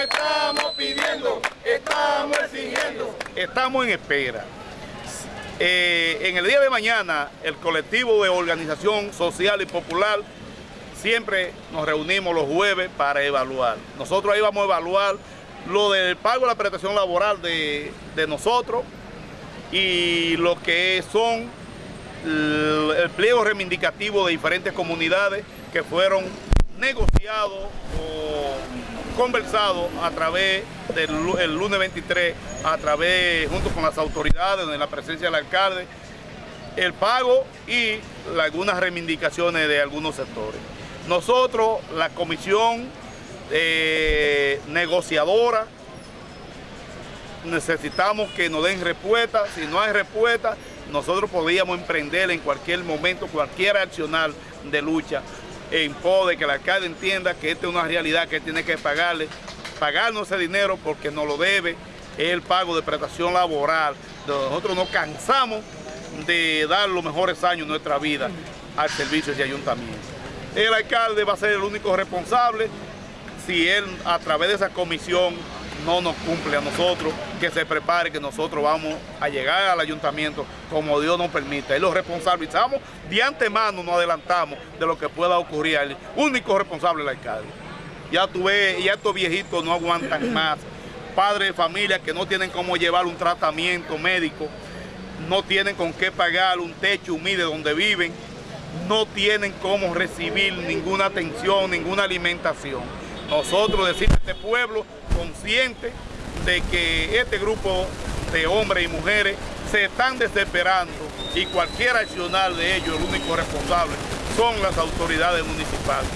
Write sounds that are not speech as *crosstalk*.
Estamos pidiendo, estamos exigiendo. Estamos en espera. Eh, en el día de mañana, el colectivo de organización social y popular siempre nos reunimos los jueves para evaluar. Nosotros ahí vamos a evaluar lo del pago de la prestación laboral de, nosotros y lo que son el pliego reivindicativo de diferentes comunidades que fueron negociados o conversados a través del lunes 23, a través, junto con las autoridades, en la presencia del alcalde, el pago y algunas reivindicaciones de algunos sectores. Nosotros, la comisión eh, negociadora, necesitamos que nos den respuesta, si no hay respuesta, nosotros podíamos emprender en cualquier momento cualquier accional de lucha en pos que el alcalde entienda que esta es una realidad que tiene que pagarle, pagarnos ese dinero porque nos lo debe, es el pago de prestación laboral. Nosotros nos cansamos de dar los mejores años de nuestra vida al servicio de ayuntamiento. El alcalde va a ser el único responsable si él a través de esa comisión no nos cumple a nosotros, que se prepare que nosotros vamos a llegar al ayuntamiento como Dios nos permita. Y lo responsabilizamos de antemano, nos adelantamos de lo que pueda ocurrir. El único responsable es el alcalde. Ya tuve, ya estos viejitos no aguantan *clears throat* más. Padres de familia que no tienen cómo llevar un tratamiento médico, no tienen con qué pagar un techo humilde donde viven, no tienen cómo recibir ninguna atención, ninguna alimentación. Nosotros decimos a este pueblo consciente de que este grupo de hombres y mujeres se están desesperando y cualquier accionar de ellos, el único responsable, son las autoridades municipales.